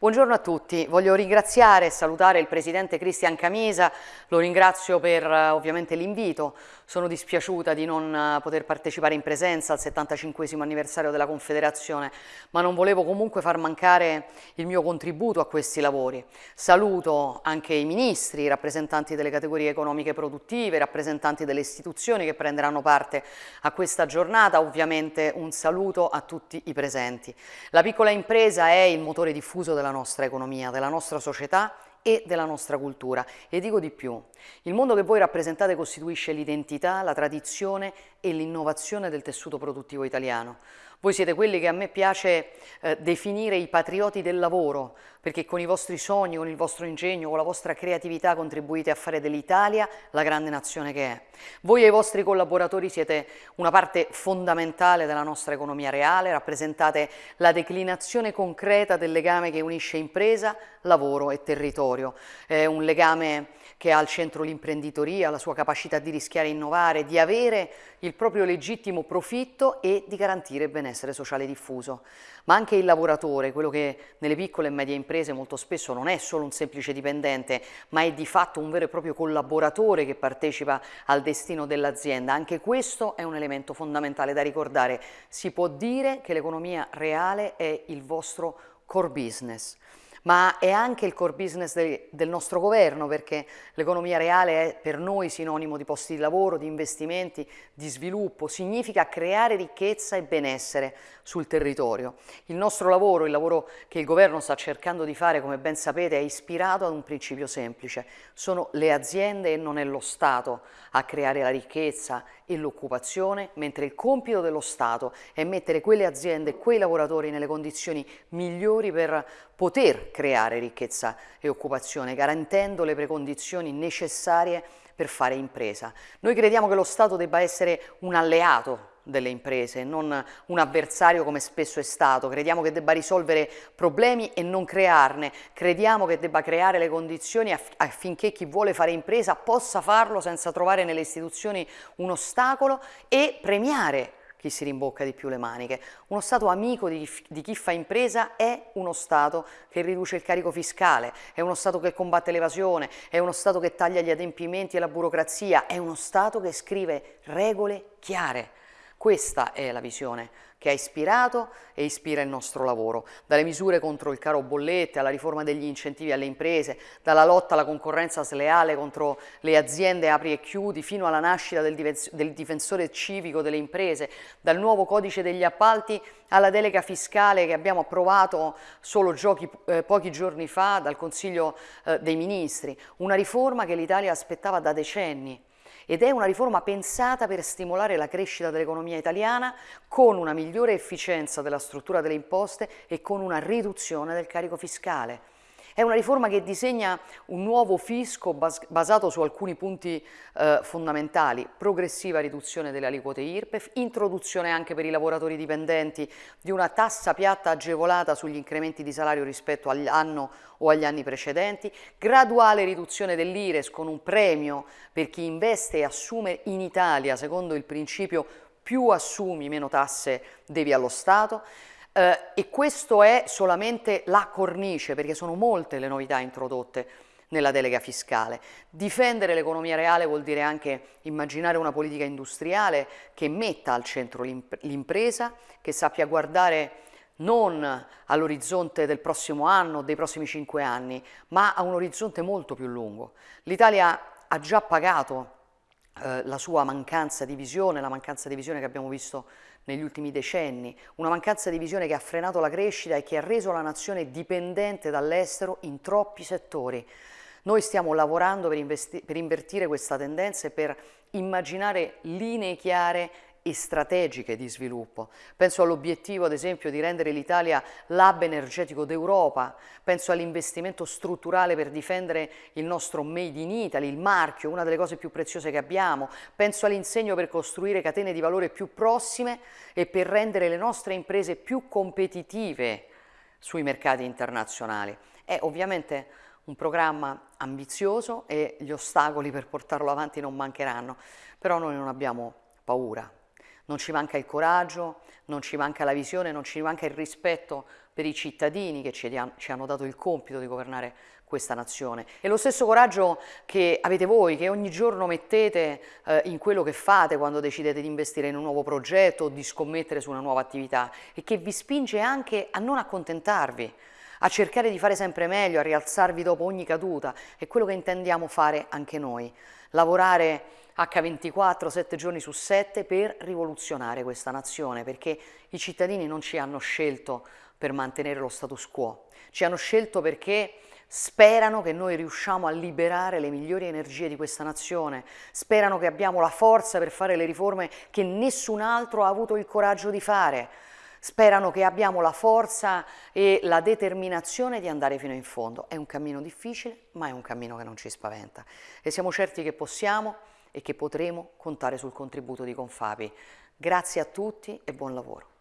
Buongiorno a tutti, voglio ringraziare e salutare il Presidente Cristian Camisa, lo ringrazio per eh, ovviamente l'invito, sono dispiaciuta di non eh, poter partecipare in presenza al 75 anniversario della Confederazione, ma non volevo comunque far mancare il mio contributo a questi lavori. Saluto anche i ministri, i rappresentanti delle categorie economiche produttive, i rappresentanti delle istituzioni che prenderanno parte a questa giornata, ovviamente un saluto a tutti i presenti. La piccola impresa è il motore diffuso della della nostra economia, della nostra società e della nostra cultura. E dico di più, il mondo che voi rappresentate costituisce l'identità, la tradizione e l'innovazione del tessuto produttivo italiano. Voi siete quelli che a me piace eh, definire i patrioti del lavoro, perché con i vostri sogni, con il vostro ingegno, con la vostra creatività contribuite a fare dell'Italia la grande nazione che è. Voi e i vostri collaboratori siete una parte fondamentale della nostra economia reale, rappresentate la declinazione concreta del legame che unisce impresa, lavoro e territorio. È un legame che ha al centro l'imprenditoria, la sua capacità di rischiare e innovare, di avere il proprio legittimo profitto e di garantire il benessere sociale diffuso. Ma anche il lavoratore, quello che nelle piccole e medie imprese molto spesso non è solo un semplice dipendente, ma è di fatto un vero e proprio collaboratore che partecipa al destino dell'azienda. Anche questo è un elemento fondamentale da ricordare. Si può dire che l'economia reale è il vostro core business ma è anche il core business de, del nostro governo perché l'economia reale è per noi sinonimo di posti di lavoro, di investimenti, di sviluppo, significa creare ricchezza e benessere sul territorio. Il nostro lavoro, il lavoro che il governo sta cercando di fare, come ben sapete, è ispirato ad un principio semplice. Sono le aziende e non è lo Stato a creare la ricchezza e l'occupazione, mentre il compito dello Stato è mettere quelle aziende e quei lavoratori nelle condizioni migliori per poter creare ricchezza e occupazione, garantendo le precondizioni necessarie per fare impresa. Noi crediamo che lo Stato debba essere un alleato delle imprese, non un avversario come spesso è stato. Crediamo che debba risolvere problemi e non crearne. Crediamo che debba creare le condizioni affinché chi vuole fare impresa possa farlo senza trovare nelle istituzioni un ostacolo e premiare chi si rimbocca di più le maniche. Uno Stato amico di, di, chi fa impresa è uno Stato che riduce il carico fiscale, è uno Stato che combatte l'evasione, è uno Stato che taglia gli adempimenti e la burocrazia, è uno Stato che scrive regole chiare. Questa è la visione che ha ispirato e ispira il nostro lavoro, dalle misure contro il caro bollette alla riforma degli incentivi alle imprese, dalla lotta alla concorrenza sleale contro le aziende apri e chiudi, fino alla nascita del, difensore civico delle imprese, dal nuovo codice degli appalti alla delega fiscale che abbiamo approvato solo giochi, eh, pochi giorni fa dal Consiglio eh, dei Ministri, una riforma che l'Italia aspettava da decenni ed è una riforma pensata per stimolare la crescita dell'economia italiana con una migliore efficienza della struttura delle imposte e con una riduzione del carico fiscale. È una riforma che disegna un nuovo fisco bas basato su alcuni punti eh, fondamentali, progressiva riduzione delle aliquote IRPEF, introduzione anche per i lavoratori dipendenti di una tassa piatta agevolata sugli incrementi di salario rispetto all'anno o agli anni precedenti, graduale riduzione dell'IRES con un premio per chi investe e assume in Italia secondo il principio più assumi meno tasse devi allo Stato, eh, e questo è solamente la cornice, perché sono molte le novità introdotte nella delega fiscale. Difendere l'economia reale vuol dire anche immaginare una politica industriale che metta al centro l'impresa, che sappia guardare non all'orizzonte del prossimo anno, dei prossimi cinque anni, ma a un orizzonte molto più lungo. L'Italia ha già pagato eh, la sua mancanza di visione, la mancanza di visione che abbiamo visto negli ultimi decenni, una mancanza di visione che ha frenato la crescita e che ha reso la nazione dipendente dall'estero in troppi settori. Noi stiamo lavorando per, per invertire questa tendenza e per immaginare linee chiare e strategiche di sviluppo. Penso all'obiettivo, ad esempio, di rendere l'Italia l'hub energetico d'Europa, penso all'investimento strutturale per difendere il nostro Made in Italy, il marchio, una delle cose più preziose che abbiamo, penso all'insegno per costruire catene di valore più prossime e per rendere le nostre imprese più competitive sui mercati internazionali. È ovviamente un programma ambizioso e gli ostacoli per portarlo avanti non mancheranno, però noi non abbiamo paura, non ci manca il coraggio, non ci manca la visione, non ci manca il rispetto per i cittadini che ci, ci hanno dato il compito di governare questa nazione. E lo stesso coraggio che avete voi, che ogni giorno mettete eh, in quello che fate quando decidete di investire in un nuovo progetto o di scommettere su una nuova attività e che vi spinge anche a non accontentarvi, a cercare di fare sempre meglio, a rialzarvi dopo ogni caduta, è quello che intendiamo fare anche noi, lavorare H24, 7 giorni su 7 per rivoluzionare questa nazione, perché i cittadini non ci hanno scelto per mantenere lo status quo, ci hanno scelto perché sperano che noi riusciamo a liberare le migliori energie di questa nazione, sperano che abbiamo la forza per fare le riforme che nessun altro ha avuto il coraggio di fare, sperano che abbiamo la forza e la determinazione di andare fino in fondo. È un cammino difficile, ma è un cammino che non ci spaventa. E siamo certi che possiamo e che potremo contare sul contributo di Confapi. Grazie a tutti e buon lavoro.